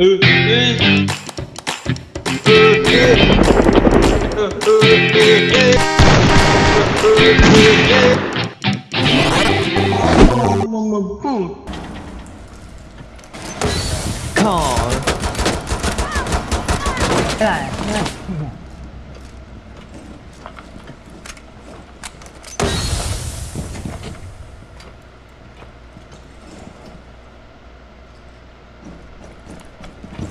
Call.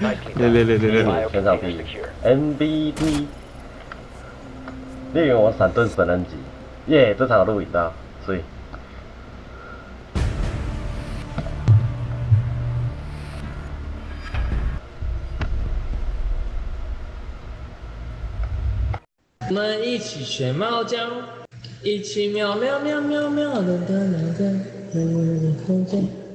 来来来来 Bio 全场第一. MVP。猎人我闪盾神人级，耶！这场有录影到，所以我们一起学猫叫，一起喵喵喵喵喵的的的的的的的。